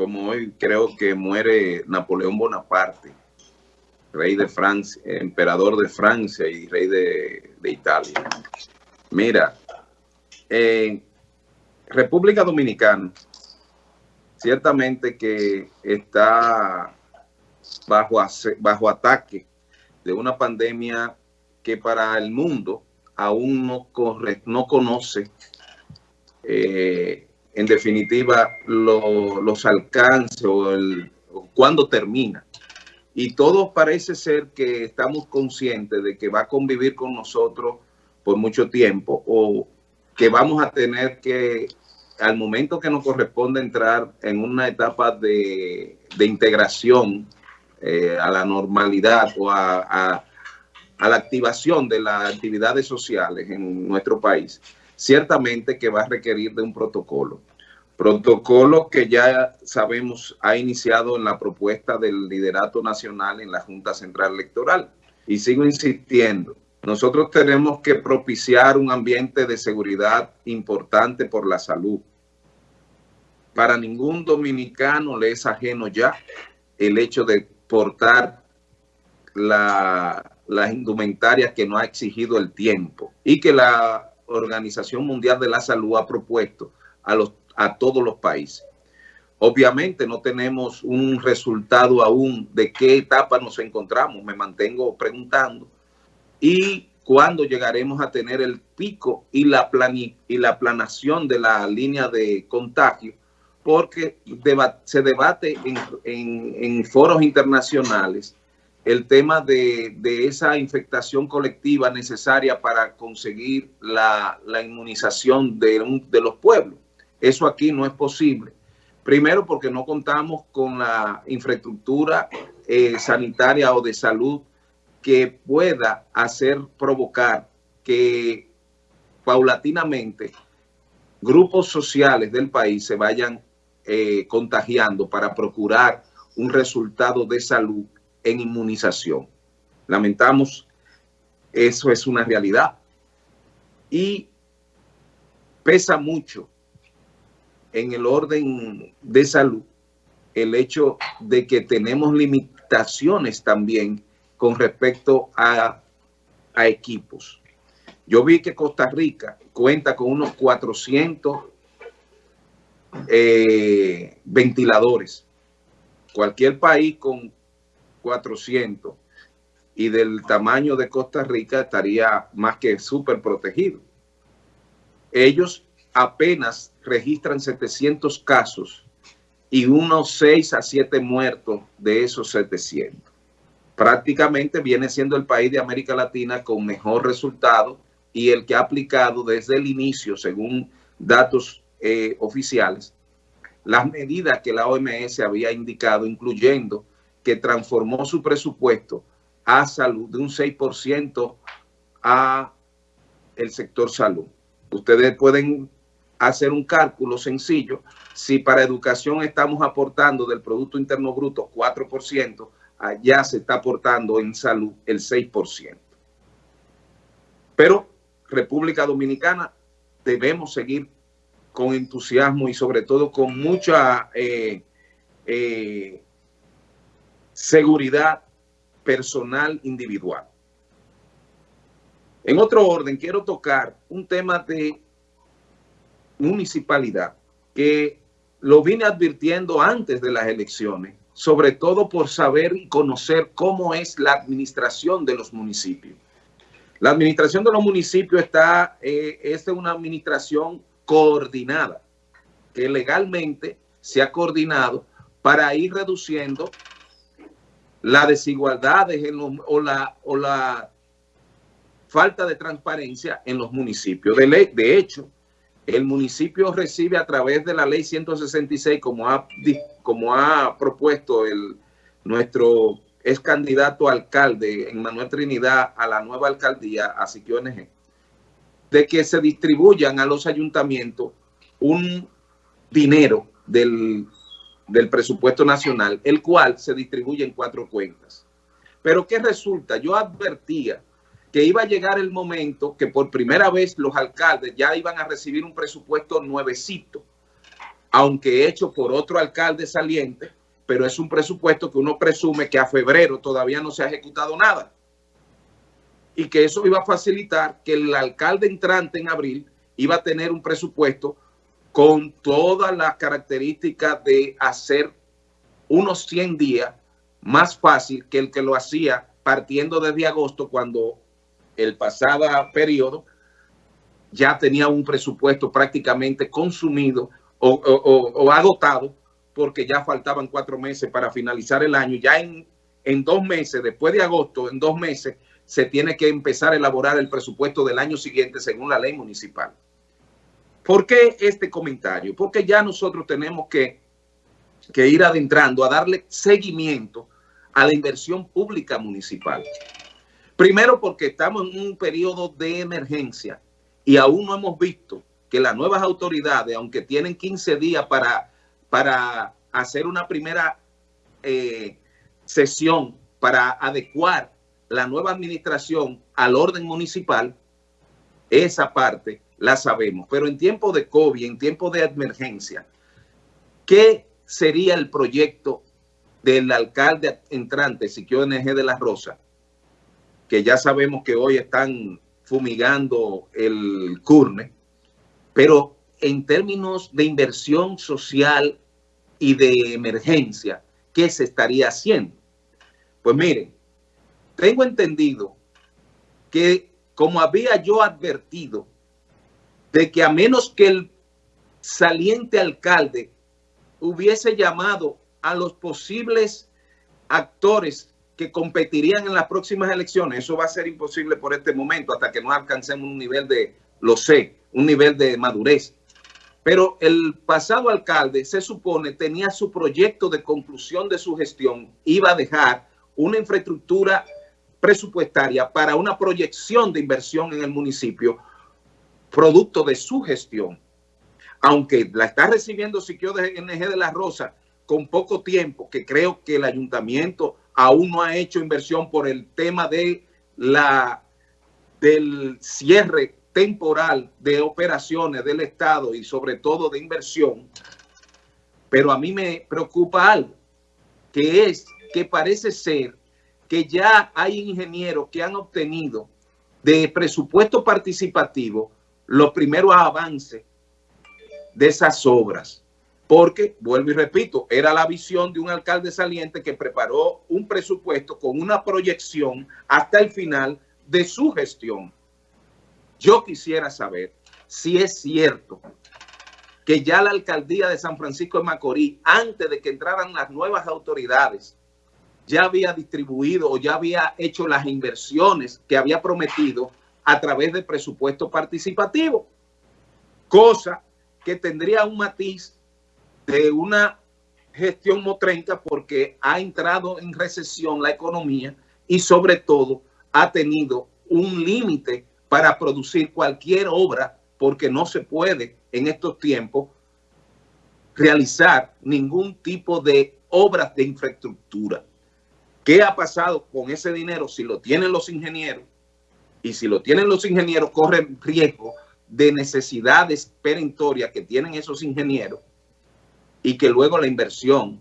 como hoy creo que muere Napoleón Bonaparte, rey de Francia, emperador de Francia y rey de, Italia. Mira, República Dominicana, ciertamente que está bajo, bajo ataque de una pandemia que para el mundo aún no, corre, no conoce eh, en definitiva los alcances o, el, cuándo termina. Y todo parece ser que estamos conscientes de que va a convivir con nosotros por mucho tiempo o que vamos a tener que, al momento que nos corresponde entrar en una etapa de, integración eh, a la normalidad o a la activación de las actividades sociales en nuestro país, ciertamente que va a requerir de un protocolo. Protocolo que ya sabemos ha iniciado en la propuesta del liderato nacional en la Junta Central Electoral. Y sigo insistiendo, nosotros tenemos que propiciar un ambiente de seguridad importante por la salud. Para ningún dominicano le es ajeno ya el hecho de portar la, las indumentarias que no ha exigido el tiempo y que la Organización Mundial de la Salud ha propuesto a, los, a todos los países. Obviamente no tenemos un resultado aún de qué etapa nos encontramos, me mantengo preguntando, y cuándo llegaremos a tener el pico y la, y la planación de la línea de contagio, porque se debate en, foros internacionales el tema de, esa infectación colectiva necesaria para conseguir la, inmunización de, los pueblos. Eso aquí no es posible. Primero porque no contamos con la infraestructura eh, sanitaria o de salud que pueda hacer provocar que paulatinamente grupos sociales del país se vayan eh, contagiando para procurar un resultado de salud en inmunización. Lamentamos, eso es una realidad. Y pesa mucho en el orden de salud el hecho de que tenemos limitaciones también con respecto a, equipos. Yo vi que Costa Rica cuenta con unos 400 eh, ventiladores. Cualquier país con 400 y del tamaño de Costa Rica estaría más que súper protegido. Ellos apenas registran 700 casos y unos 6 a 7 muertos de esos 700. Prácticamente viene siendo el país de América Latina con mejor resultado y el que ha aplicado desde el inicio, según datos eh, oficiales, las medidas que la OMS había indicado, incluyendo que transformó su presupuesto a salud de un 6% a el sector salud. Ustedes pueden hacer un cálculo sencillo. Si para educación estamos aportando del Producto Interno Bruto 4%, allá se está aportando en salud el 6%. Pero República Dominicana debemos seguir con entusiasmo y sobre todo con mucha eh, eh, seguridad personal individual. En otro orden, quiero tocar un tema de municipalidad que lo vine advirtiendo antes de las elecciones, sobre todo por saber y conocer cómo es la administración de los municipios. La administración de los municipios está, eh, es una administración coordinada, que legalmente se ha coordinado para ir reduciendo la desigualdades en o, la, o la falta de transparencia en los municipios. De, de hecho, el municipio recibe a través de la ley 166, como ha, como ha propuesto el, nuestro ex candidato alcalde Manuel Trinidad a la nueva alcaldía, así que ONG, de que se distribuyan a los ayuntamientos un dinero del del presupuesto nacional, el cual se distribuye en cuatro cuentas. Pero ¿qué resulta? Yo advertía que iba a llegar el momento que por primera vez los alcaldes ya iban a recibir un presupuesto nuevecito aunque hecho por otro alcalde saliente, pero es un presupuesto que uno presume que a febrero todavía no se ha ejecutado nada. Y que eso iba a facilitar que el alcalde entrante en abril iba a tener un presupuesto con todas las características de hacer unos 100 días más fácil que el que lo hacía partiendo desde agosto cuando el pasado periodo ya tenía un presupuesto prácticamente consumido o, agotado porque ya faltaban cuatro meses para finalizar el año. Ya en, dos meses, después de agosto, en dos meses, se tiene que empezar a elaborar el presupuesto del año siguiente según la ley municipal. ¿Por qué este comentario? Porque ya nosotros tenemos que ir adentrando a darle seguimiento a la inversión pública municipal. Primero porque estamos en un periodo de emergencia y aún no hemos visto que las nuevas autoridades, aunque tienen 15 días para, para hacer una primera eh, sesión para adecuar la nueva administración al orden municipal, esa parte la sabemos. Pero en tiempo de COVID, en tiempo de emergencia, ¿qué sería el proyecto del alcalde entrante, Siquio NG de la Rosa? Que ya sabemos que hoy están fumigando el CURNE, pero en términos de inversión social y de emergencia, ¿qué se estaría haciendo? Pues miren, tengo entendido que como había yo advertido, de que a menos que el saliente alcalde hubiese llamado a los posibles actores que competirían en las próximas elecciones, eso va a ser imposible por este momento hasta que no alcancemos un nivel de, lo sé, un nivel de madurez. Pero el pasado alcalde, se supone, tenía su proyecto de conclusión de su gestión, iba a dejar una infraestructura presupuestaria para una proyección de inversión en el municipio, producto de su gestión. Aunque la está recibiendo Siquio de NG de la Rosa con poco tiempo, que creo que el ayuntamiento aún no ha hecho inversión por el tema de la del cierre temporal de operaciones del Estado y sobre todo de inversión, pero a mí me preocupa algo, que es que parece ser que ya hay ingenieros que han obtenido de presupuesto participativo los primeros avances de esas obras porque, vuelvo y repito, era la visión de un alcalde saliente que preparó un presupuesto con una proyección hasta el final de su gestión. Yo quisiera saber si es cierto que ya la alcaldía de San Francisco de Macorís, antes de que entraran las nuevas autoridades, ya había distribuido o ya había hecho las inversiones que había prometido a través del presupuesto participativo, cosa que tendría un matiz de una gestión motrenca porque ha entrado en recesión la economía y sobre todo ha tenido un límite para producir cualquier obra porque no se puede en estos tiempos realizar ningún tipo de obras de infraestructura. ¿Qué ha pasado con ese dinero si lo tienen los ingenieros? Y si lo tienen los ingenieros, corren riesgo de necesidades perentorias que tienen esos ingenieros y que luego la inversión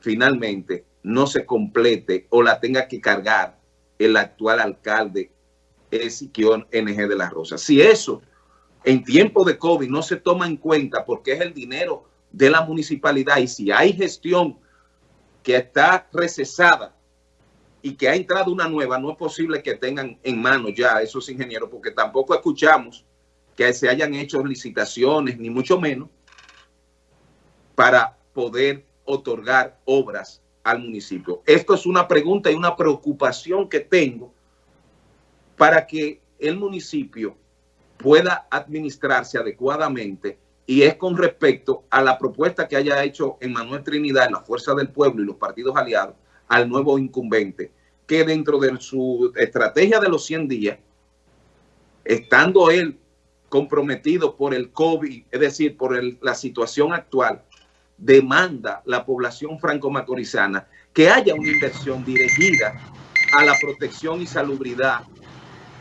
finalmente no se complete o la tenga que cargar el actual alcalde Ezequiel NG de la Rosa. Si eso en tiempo de COVID no se toma en cuenta porque es el dinero de la municipalidad y si hay gestión que está recesada y que ha entrado una nueva, no es posible que tengan en mano ya esos ingenieros porque tampoco escuchamos que se hayan hecho licitaciones, ni mucho menos, para poder otorgar obras al municipio. Esto es una pregunta y una preocupación que tengo para que el municipio pueda administrarse adecuadamente y es con respecto a la propuesta que haya hecho Manuel Trinidad, la Fuerza del Pueblo y los partidos aliados al nuevo incumbente, que dentro de su estrategia de los 100 días, estando él comprometido por el COVID, es decir, por la situación actual, demanda la población franco-macorizana que haya una inversión dirigida a la protección y salubridad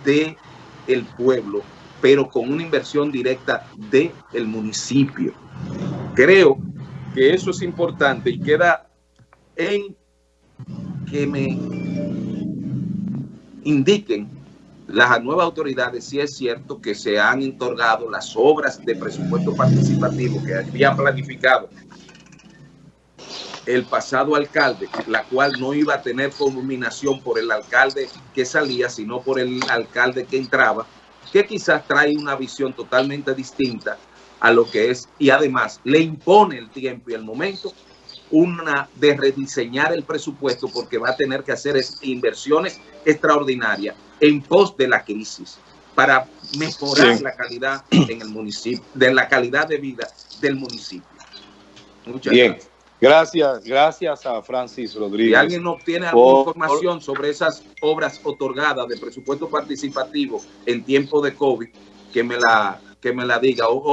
del el pueblo, pero con una inversión directa del el municipio. Creo que eso es importante y queda en que me indiquen las nuevas autoridades si es cierto que se han otorgado las obras de presupuesto participativo que había planificado el pasado alcalde, la cual no iba a tener culminación por el alcalde que salía, sino por el alcalde que entraba, que quizás trae una visión totalmente distinta a lo que es, y además le impone el tiempo y el momento una de rediseñar el presupuesto porque va a tener que hacer inversiones extraordinarias en pos de la crisis para mejorar la calidad en el municipio, de la calidad de vida del municipio. Muchas Bien. gracias. Gracias, gracias a Francis Rodríguez. Si alguien obtiene alguna información sobre esas obras otorgadas de presupuesto participativo en tiempo de COVID, que me la, que me la diga.